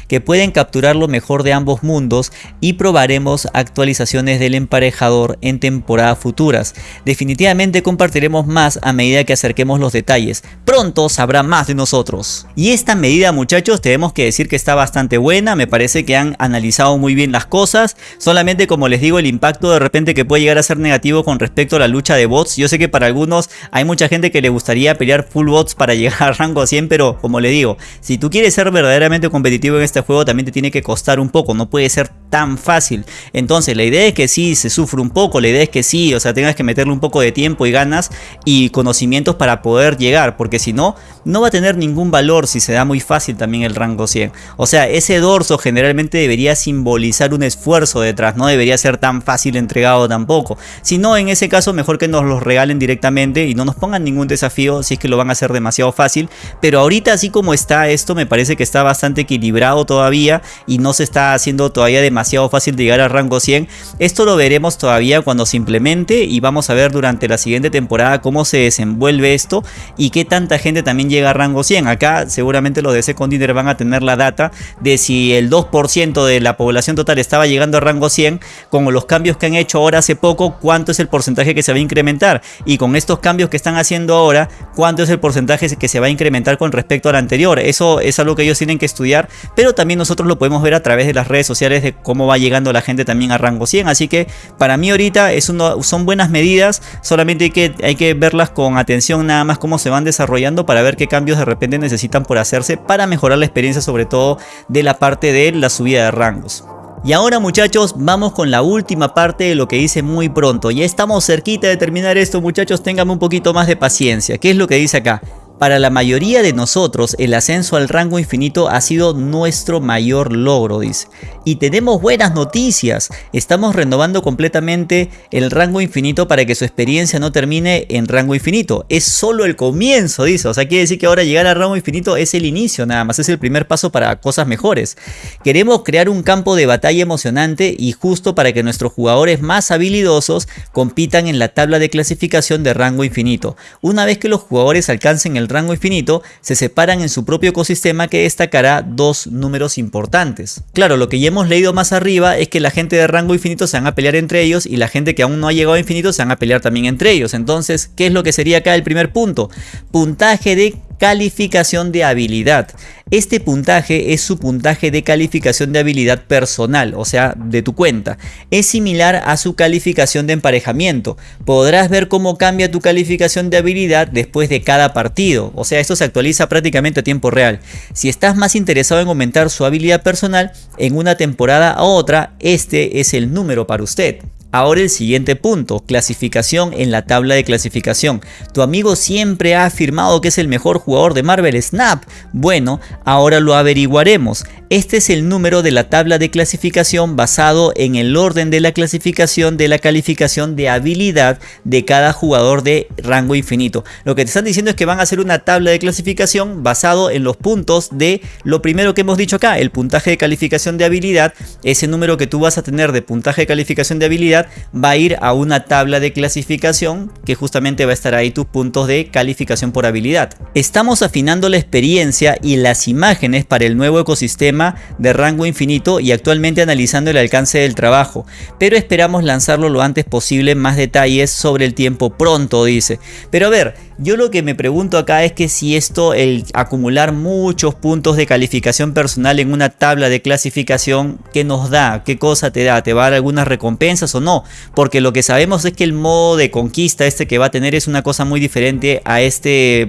que pueden capturar lo mejor de ambos mundos y probaremos actualizaciones del emparejador en temporadas futuras. Definitivamente más a medida que acerquemos los detalles. Pronto sabrá más de nosotros. Y esta medida muchachos tenemos que decir que está bastante buena, me parece que han analizado muy bien las cosas. Solamente como les digo el impacto de repente que puede llegar a ser negativo con respecto a la lucha de bots. Yo sé que para algunos hay mucha gente que le gustaría pelear full bots para [LAUGHS] llegar a rango 100, pero como le digo, si tú quieres ser verdaderamente competitivo en este juego también te tiene que costar un poco, no puede ser tan fácil. Entonces la idea es que sí se sufre un poco, la idea es que sí, o sea, tengas que meterle un poco de tiempo y ganas y conocimientos para poder llegar, porque si no, no va a tener ningún valor si se da muy fácil también el rango 100. O sea, ese dorso generalmente debería simbolizar un esfuerzo detrás, no debería ser tan fácil entregado tampoco. Si no, en ese caso mejor que nos los regalen directamente y no nos pongan ningún desafío si es que lo van a hacer demasiado fácil. Pero ahorita así como está esto me parece que está bastante equilibrado todavía y no se está haciendo todavía demasiado fácil de llegar al rango 100. Esto lo veremos todavía cuando se implemente y vamos a ver durante la siguiente temporada cómo se desenvuelve esto y qué tanta gente también llega a rango 100. Acá seguramente los de Second van a tener la data de si el 2% de la población total estaba llegando a rango 100 con los cambios que han hecho ahora hace poco, cuánto es el porcentaje que se va a incrementar y con estos cambios que están haciendo ahora, cuánto es el porcentaje que se va a incrementar con respecto al anterior. Eso es algo que ellos tienen que estudiar, pero también nosotros lo podemos ver a través de las redes sociales de cómo va llegando la gente también a rango 100. Así que para mí ahorita es uno, son buenas medidas, solamente hay que, que verlas con atención nada más cómo se van desarrollando para ver qué cambios de repente necesitan por hacerse para mejorar la experiencia sobre todo de la parte de la subida de rangos. Y ahora muchachos vamos con la última parte de lo que dice muy pronto. Ya estamos cerquita de terminar esto muchachos, ténganme un poquito más de paciencia. ¿Qué es lo que dice acá? Para la mayoría de nosotros, el ascenso al rango infinito ha sido nuestro mayor logro, dice. Y tenemos buenas noticias, estamos renovando completamente el rango infinito para que su experiencia no termine en rango infinito. Es solo el comienzo, dice. O sea, quiere decir que ahora llegar al rango infinito es el inicio nada más, es el primer paso para cosas mejores. Queremos crear un campo de batalla emocionante y justo para que nuestros jugadores más habilidosos compitan en la tabla de clasificación de rango infinito. Una vez que los jugadores alcancen el rango infinito se separan en su propio ecosistema que destacará dos números importantes. Claro, lo que ya hemos leído más arriba es que la gente de rango infinito se van a pelear entre ellos y la gente que aún no ha llegado a infinito se van a pelear también entre ellos. Entonces, ¿qué es lo que sería acá el primer punto? Puntaje de calificación de habilidad. Este puntaje es su puntaje de calificación de habilidad personal, o sea, de tu cuenta. Es similar a su calificación de emparejamiento. Podrás ver cómo cambia tu calificación de habilidad después de cada partido, o sea, esto se actualiza prácticamente a tiempo real. Si estás más interesado en aumentar su habilidad personal en una temporada a otra, este es el número para usted. Ahora el siguiente punto, clasificación en la tabla de clasificación. Tu amigo siempre ha afirmado que es el mejor jugador de Marvel Snap. Bueno, ahora lo averiguaremos. Este es el número de la tabla de clasificación basado en el orden de la clasificación de la calificación de habilidad de cada jugador de rango infinito. Lo que te están diciendo es que van a hacer una tabla de clasificación basado en los puntos de lo primero que hemos dicho acá, el puntaje de calificación de habilidad, ese número que tú vas a tener de puntaje de calificación de habilidad va a ir a una tabla de clasificación que justamente va a estar ahí tus puntos de calificación por habilidad. Estamos afinando la experiencia y las imágenes para el nuevo ecosistema de rango infinito y actualmente analizando el alcance del trabajo, pero esperamos lanzarlo lo antes posible más detalles sobre el tiempo pronto dice. Pero a ver, yo lo que me pregunto acá es que si esto, el acumular muchos puntos de calificación personal en una tabla de clasificación, ¿qué nos da? ¿Qué cosa te da? ¿Te va a dar algunas recompensas o no? Porque lo que sabemos es que el modo de conquista este que va a tener es una cosa muy diferente a este,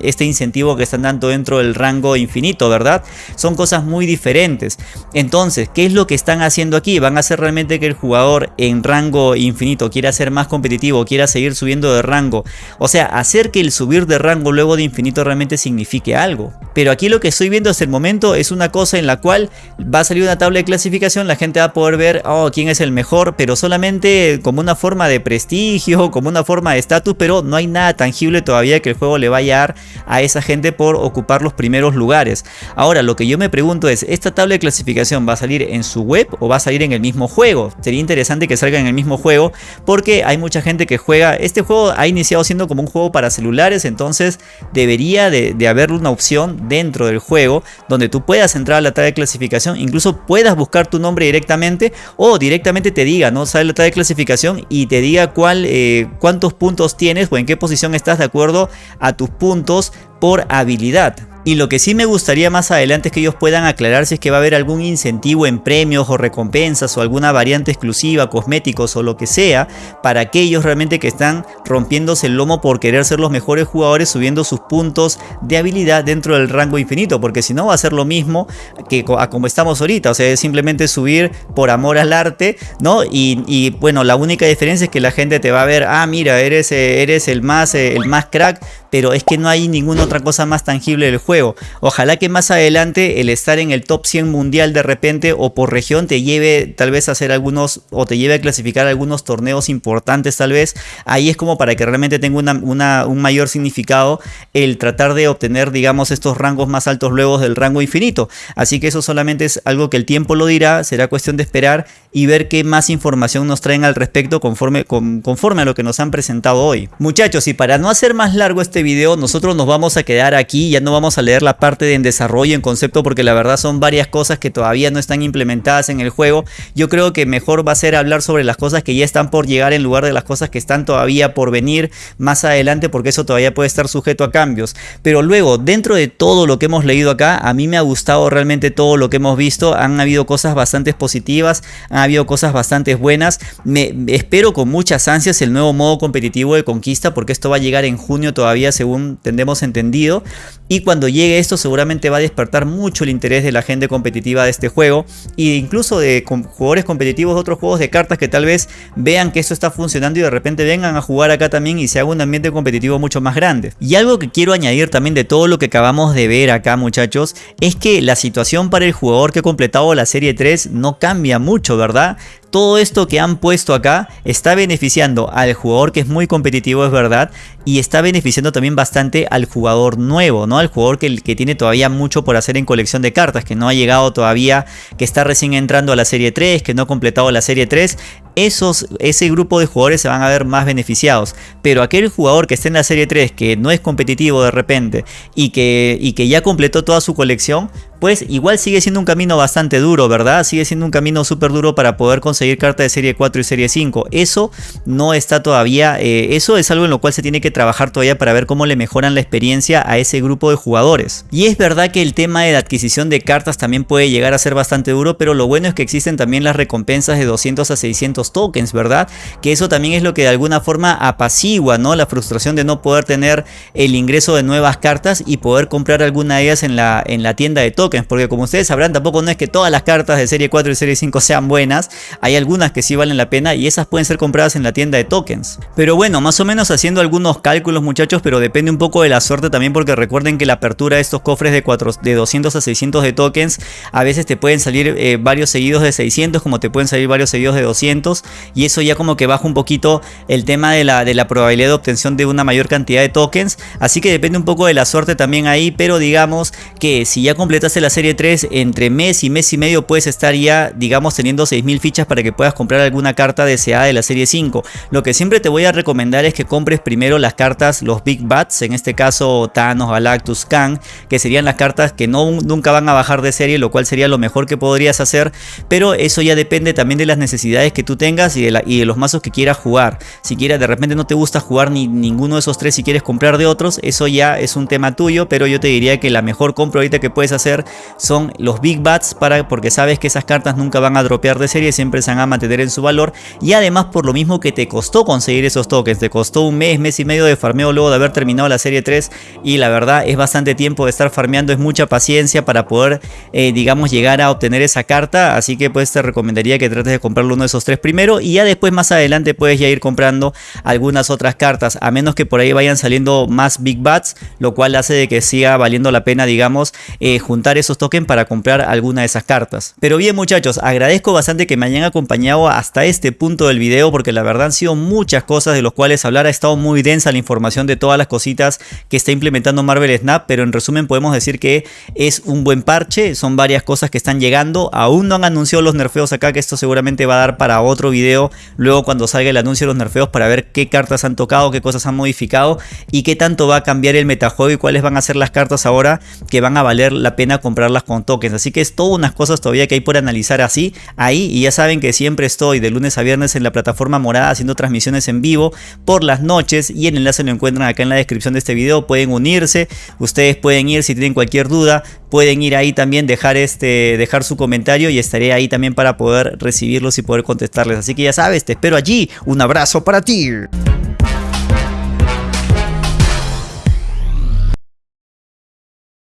este incentivo que están dando dentro del rango infinito, ¿verdad? Son cosas muy diferentes. Entonces, ¿qué es lo que están haciendo aquí? ¿Van a hacer realmente que el jugador en rango infinito quiera ser más competitivo, quiera seguir subiendo de rango? O sea, hacer que el subir de rango luego de infinito realmente signifique algo. Pero aquí lo que estoy viendo hasta el momento es una cosa en la cual va a salir una tabla de clasificación, la gente va a poder ver oh, quién es el mejor, pero solamente como una forma de prestigio, [LAUGHS] como una forma de estatus, pero no hay nada tangible todavía que el juego le vaya a dar a esa gente por ocupar los primeros lugares. Ahora, lo que yo me pregunto es, ¿esta tabla de clasificación va a salir en su web o va a salir en el mismo juego? Sería interesante que salga en el mismo juego porque hay mucha gente que juega, este juego ha iniciado siendo como un juego para celulares, entonces debería de, haber una opción dentro del juego donde tú puedas entrar a la tabla de clasificación, incluso puedas buscar tu nombre directamente o directamente te diga, ¿no? Sale la tabla de clasificación y te diga cuál, eh, cuántos puntos tienes o en qué posición estás de acuerdo a tus puntos por habilidad. Y lo que sí me gustaría más adelante es que ellos puedan aclarar si es que va a haber algún incentivo en premios o recompensas o alguna variante exclusiva, cosméticos o lo que sea, para aquellos realmente que están rompiéndose el lomo por querer ser los mejores jugadores subiendo sus puntos de habilidad dentro del rango infinito, porque si no va a ser lo mismo que a como estamos ahorita, o sea, es simplemente subir por amor al arte, ¿no? Y, bueno, la única diferencia es que la gente te va a ver, ah, mira, eres, eh, eres el, más, eh, el más crack, pero es que no hay ninguna otra cosa más tangible del juego Ojalá que más adelante el estar en el top 100 mundial de repente o por región te lleve tal vez a hacer algunos o te lleve a clasificar algunos torneos importantes tal vez. Ahí es como para que realmente tenga un mayor significado el tratar de obtener digamos estos rangos más altos luego del rango infinito. Así que eso solamente es algo que el tiempo lo dirá, será cuestión de esperar y ver qué más información nos traen al respecto conforme, conforme a lo que nos han presentado hoy. Muchachos, y para no hacer más largo este video, nosotros nos vamos a quedar aquí, ya no vamos a leer la parte de en desarrollo, en concepto, porque la verdad son varias cosas que todavía no están implementadas en el juego. Yo creo que mejor va a ser hablar sobre las cosas que ya están por llegar en lugar de las cosas que están todavía por venir más adelante, porque eso todavía puede estar sujeto a cambios. Pero luego, dentro de todo lo que hemos leído acá, a mí me ha gustado realmente todo lo que hemos visto. Han habido cosas bastante positivas, han habido cosas bastante buenas. Me espero con muchas ansias el nuevo modo competitivo de conquista, porque esto va a llegar en junio todavía, según tendemos entendido. Y cuando llegue esto seguramente va a despertar mucho el interés de la gente competitiva de este juego e incluso de jugadores competitivos de otros juegos de cartas que tal vez vean que esto está funcionando y de repente vengan a jugar acá también y se haga un ambiente competitivo mucho más grande. Y algo que quiero añadir también de todo lo que acabamos de ver acá muchachos es que la situación para el jugador que ha completado la serie 3 no cambia mucho, ¿verdad? Todo esto que han puesto acá está beneficiando al jugador que es muy competitivo, es verdad, y está beneficiando también bastante al jugador nuevo, ¿no? Al jugador que, que, tiene todavía mucho por hacer en colección de cartas, que no ha llegado todavía, que está recién entrando a la serie 3, que no ha completado la serie 3 esos, ese grupo de jugadores se van a ver más beneficiados. Pero aquel jugador que esté en la serie 3 que no es competitivo de repente y que, y que ya completó toda su colección, pues igual sigue siendo un camino bastante duro, ¿verdad? Sigue siendo un camino súper duro para poder conseguir cartas de serie 4 y serie 5. Eso no está todavía, eh, eso es algo en lo cual se tiene que trabajar todavía para ver cómo le mejoran la experiencia a ese grupo de jugadores. Y es verdad que el tema de la adquisición de cartas también puede llegar a ser bastante duro, pero lo bueno es que existen también las recompensas de 200 a 600 tokens, ¿verdad? Que eso también es lo que de alguna forma apacigua, ¿no? La frustración de no poder tener el ingreso de nuevas cartas y poder comprar alguna de ellas en la, en la tienda de tokens porque como ustedes sabrán tampoco no es que todas las cartas de serie 4 y serie 5 sean buenas, hay algunas que sí valen la pena y esas pueden ser compradas en la tienda de tokens. Pero bueno, más o menos haciendo algunos cálculos muchachos, pero depende un poco de la suerte también porque recuerden que la apertura de estos cofres de, 4, de 200 a 600 de tokens, a veces te pueden salir eh, varios seguidos de 600 como te pueden salir varios seguidos de 200 y eso ya como que baja un poquito el tema de la, de la probabilidad de obtención de una mayor cantidad de tokens, así que depende un poco de la suerte también ahí, pero digamos que si ya completas la serie 3, entre mes y mes y medio puedes estar ya, digamos, teniendo 6000 fichas para que puedas comprar alguna carta deseada de la serie 5. Lo que siempre te voy a recomendar es que compres primero las cartas, los Big Bats, en este caso Thanos, Galactus, Kang, que serían las cartas que no, nunca van a bajar de serie, lo cual sería lo mejor que podrías hacer, pero eso ya depende también de las necesidades que tú tengas y de, la, y de los mazos que quieras jugar. Si quieres, de repente no te gusta jugar ni ninguno de esos tres y quieres comprar de otros, eso ya es un tema tuyo, pero yo te diría que la mejor compra ahorita que puedes hacer son los Big Bats para, porque sabes que esas cartas nunca van a dropear de serie, siempre se van a mantener en su valor y además por lo mismo que te costó conseguir esos tokens, te costó un mes, mes y medio de farmeo luego de haber terminado la serie 3 y la verdad es bastante tiempo de estar farmeando, es mucha paciencia para poder eh, digamos llegar a obtener esa carta, así que pues te recomendaría que trates de comprarlo uno de esos tres primero y ya después más adelante puedes ya ir comprando algunas otras cartas, a menos que por ahí vayan saliendo más Big Bats, lo cual hace de que siga valiendo la pena digamos eh, juntar esos tokens para comprar alguna de esas cartas. Pero bien muchachos, agradezco bastante que me hayan acompañado hasta este punto del video porque la verdad han sido muchas cosas de los cuales hablar. Ha estado muy densa la información de todas las cositas que está implementando Marvel Snap, pero en resumen podemos decir que es un buen parche, son varias cosas que están llegando. Aún no han anunciado los nerfeos acá, que esto seguramente va a dar para otro video luego cuando salga el anuncio de los nerfeos para ver qué cartas han tocado, qué cosas han modificado y qué tanto va a cambiar el metajuego y cuáles van a ser las cartas ahora que van a valer la pena comprarlas con tokens. Así que es todo unas cosas todavía que hay por analizar así ahí. Y ya saben que siempre estoy de lunes a viernes en la plataforma morada haciendo transmisiones en vivo por las noches. Y el enlace lo encuentran acá en la descripción de este video. Pueden unirse. Ustedes pueden ir si tienen cualquier duda. Pueden ir ahí también, dejar, este, dejar su comentario y estaré ahí también para poder recibirlos y poder Así que ya sabes, te espero allí. Un abrazo para ti.